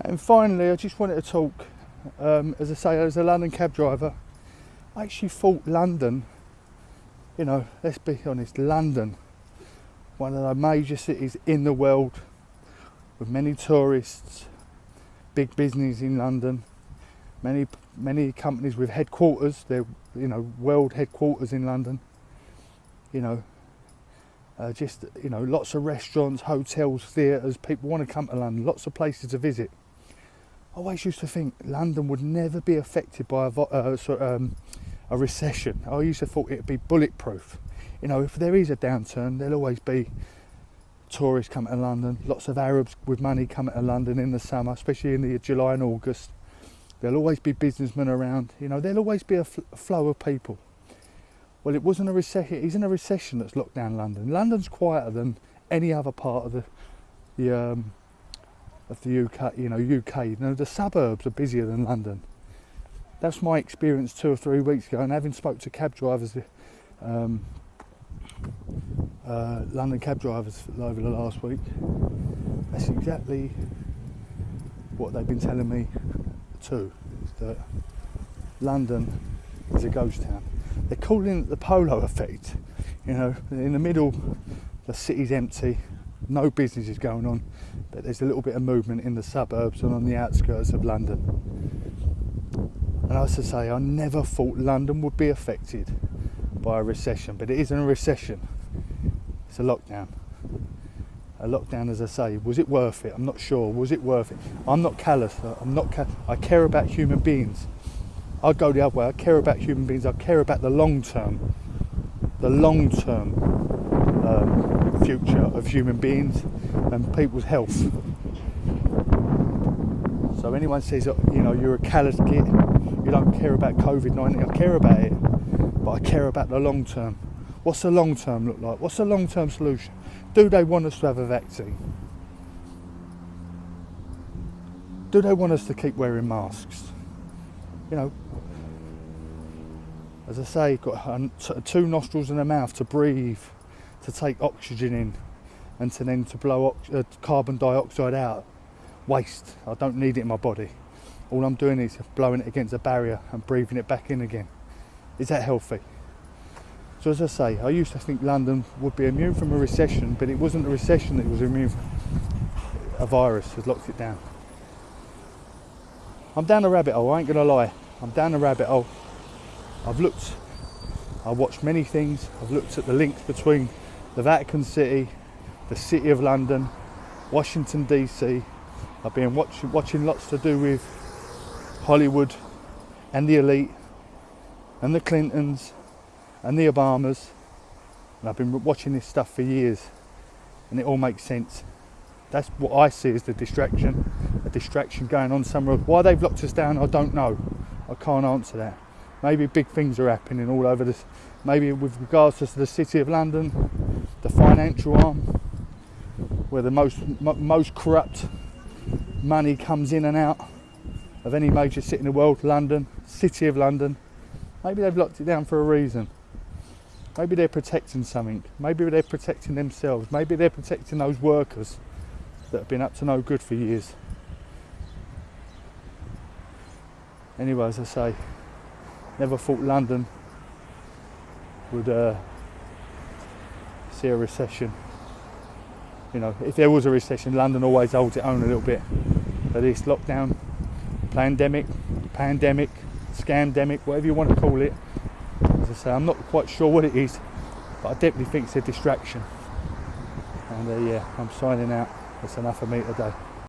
And finally, I just wanted to talk, um, as I say, as a London cab driver, I actually thought London, you know, let's be honest, London, one of the major cities in the world, with many tourists, big business in London, many many companies with headquarters, they're you know world headquarters in London. You know, uh, just you know, lots of restaurants, hotels, theatres. People want to come to London. Lots of places to visit. I always used to think London would never be affected by a, uh, of, um, a recession. I used to thought it'd be bulletproof. You know, if there is a downturn, there'll always be tourists coming to London. Lots of Arabs with money coming to London in the summer, especially in the July and August. There'll always be businessmen around. You know, there'll always be a flow of people. Well, it wasn't a recession. It isn't a recession that's locked down London. London's quieter than any other part of the the um, of the UK, you know, UK. You know, the suburbs are busier than London. That's my experience two or three weeks ago, and having spoke to cab drivers, um, uh, London cab drivers over the last week, that's exactly what they've been telling me too. That London is a ghost town. They're calling it the polo effect. You know, in the middle, the city's empty, no business is going on, but there's a little bit of movement in the suburbs and on the outskirts of London. And as I say, I never thought London would be affected by a recession, but it isn't a recession, it's a lockdown. A lockdown, as I say, was it worth it? I'm not sure. Was it worth it? I'm not callous. I'm not. Ca- I care about human beings. I go the other way. I care about human beings. I care about the long term, the long term um, future of human beings and people's health. So anyone says, you know, you're a callous git, you don't care about COVID-19. I care about it, but I care about the long term. What's the long term look like? What's the long term solution? Do they want us to have a vaccine? Do they want us to keep wearing masks? You know, as I say, got two nostrils and a mouth to breathe, to take oxygen in, and to then to blow uh, carbon dioxide out. Waste. I don't need it in my body. All I'm doing is blowing it against a barrier and breathing it back in again. Is that healthy? So as I say, I used to think London would be immune from a recession, but it wasn't a recession that was immune from. A virus has locked it down. I'm down a rabbit hole, I ain't gonna lie. I'm down a rabbit hole. I've looked, I've watched many things. I've looked at the links between the Vatican City, the City of London, Washington DC. I've been watching, watching lots to do with Hollywood and the elite and the Clintons and the Obamas. And I've been watching this stuff for years and it all makes sense. That's what I see as the distraction, a distraction going on somewhere. Why they've locked us down, I don't know. I can't answer that. Maybe big things are happening all over this. Maybe with regards to the city of London, the financial arm, where the most most corrupt money comes in and out of any major city in the world, London, city of London. Maybe they've locked it down for a reason. Maybe they're protecting something. Maybe they're protecting themselves. Maybe they're protecting those workers that have been up to no good for years. Anyway, as I say, never thought London would uh, see a recession. You know, if there was a recession, London always holds its own a little bit. But this lockdown, pandemic, pandemic, scandemic, whatever you want to call it, as I say, I'm not quite sure what it is, but I definitely think it's a distraction. And uh, yeah, I'm signing out. That's enough for me today.